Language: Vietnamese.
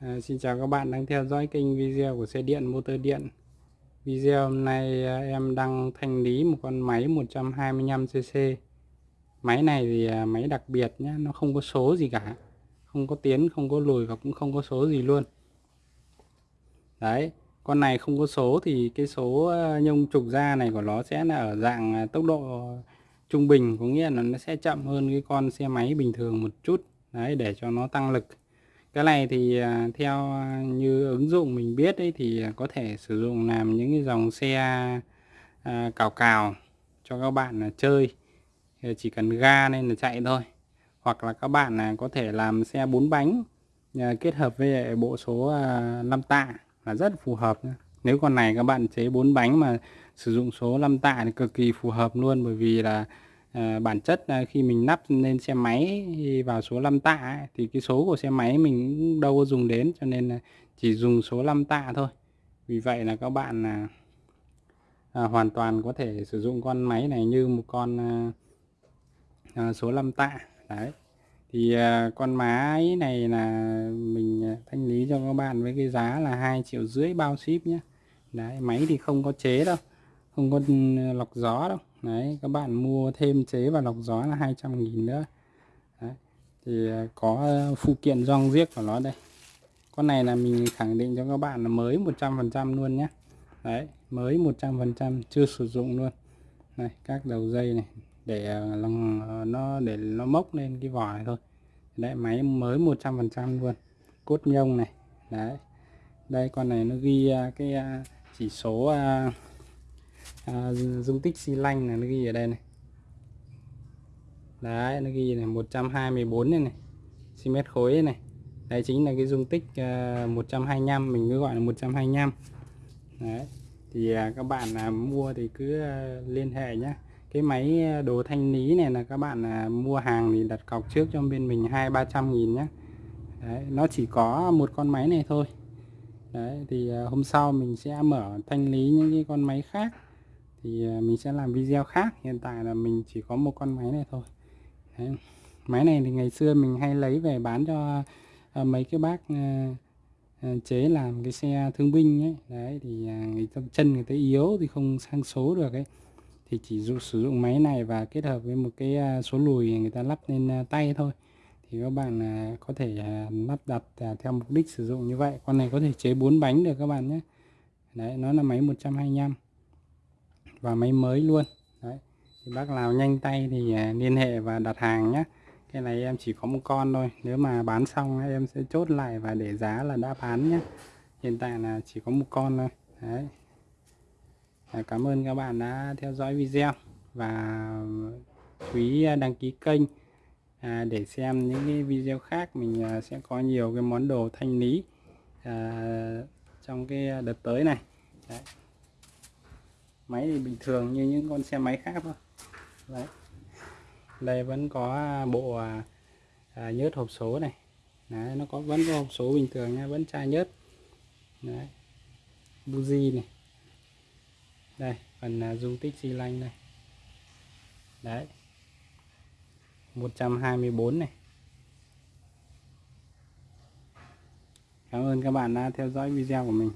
À, xin chào các bạn đang theo dõi kênh video của xe điện motor điện. Video hôm nay à, em đang thanh lý một con máy 125cc Máy này thì à, máy đặc biệt nhé Nó không có số gì cả. Không có tiến, không có lùi và cũng không có số gì luôn. Đấy Con này không có số thì cái số à, nhông trục ra này của nó sẽ là ở dạng à, tốc độ trung bình. Có nghĩa là nó sẽ chậm hơn cái con xe máy bình thường một chút. Đấy để cho nó tăng lực cái này thì à, theo à, như ứng dụng mình biết ấy thì à, có thể sử dụng làm những cái dòng xe à, cào cào cho các bạn là chơi. Chỉ cần ga nên là chạy thôi. Hoặc là các bạn là có thể làm xe bốn bánh à, kết hợp với bộ số 5 tạ là rất phù hợp nếu con này các bạn chế bốn bánh mà sử dụng số 5 tạ thì cực kỳ phù hợp luôn bởi vì là à, bản chất là khi mình lắp lên xe máy vào số 5 tạ ấy, thì cái số của xe máy mình cũng đâu có dùng đến cho nên là chỉ dùng số 5 tạ thôi. Vì vậy là các bạn là à, hoàn toàn có thể sử dụng con máy này như một con à, à, số 5 tạ. Đấy. Thì à, con máy này là mình à, thanh lý cho các bạn với cái giá là hai triệu rưỡi bao ship nhé đấy máy thì không có chế đâu không có ừ, lọc gió đâu đấy, các bạn mua thêm chế và lọc gió là 200 nghìn nữa. Đấy. thì à, có à, phụ kiện rong riết của nó đây. Con này là mình khẳng định cho các bạn là mới 100% luôn nhé. Đấy, mới 100% chưa sử dụng luôn. Này, các đầu dây này, để à, nó để nó mốc lên cái vỏ này thôi. Đấy, máy mới 100% luôn. Cốt nhông này. Đấy, đây con này nó ghi cái chỉ số à, dung tích xi lanh là nó ghi ở đây này. Đấy nó ghi này 124 này. Này cm khối này. Đây chính là cái dung tích à, uh, 125 mình cứ gọi là 125 đấy thì uh, các bạn uh, mua thì cứ uh, liên hệ nhé cái máy đồ thanh lý này là các bạn uh, mua hàng thì đặt cọc trước cho bên mình hai ba trăm nghìn nhé đấy, nó chỉ có một con máy này thôi. Đấy thì uh, hôm sau mình sẽ mở thanh lý những cái con máy khác thì à, mình sẽ làm video khác. Hiện tại là mình chỉ có một con máy này thôi. Đấy. máy này thì ngày xưa mình hay lấy về bán cho uh, mấy cái bác uh, chế làm cái xe thương binh ấy. Đấy thì người ta chân người ta yếu thì không sang số được ấy. Thì chỉ dụ, sử dụng máy này và kết hợp với một cái số lùi người ta lắp lên tay thôi. Thì các bạn có thể lắp đặt theo mục đích sử dụng như vậy. Con này có thể chế bốn bánh được các bạn nhé. Đấy nó là máy 125 và máy mới luôn. Đấy thì bác nào nhanh tay thì à, liên hệ và đặt hàng nhé cái này em chỉ có một con thôi nếu mà bán xong em sẽ chốt lại và để giá là đã bán nhé hiện tại là chỉ có một con thôi. Đấy. À, cảm ơn các bạn đã theo dõi video và chú ý à, đăng ký kênh à, để xem những cái video khác. Mình à, sẽ có nhiều cái món đồ thanh lý à, trong cái đợt tới này. Đấy máy thì bình thường như những con xe máy khác thôi. Đấy. Đây vẫn có à, bộ à, à, nhớt hộp số này. Đấy, nó có vẫn có hộp số bình thường nha vẫn chai nhớt. Đấy. Buji này. Đây phần à, dung tích xi lanh đây. Đấy. 124 này. Cảm ơn các bạn đã theo dõi video của mình.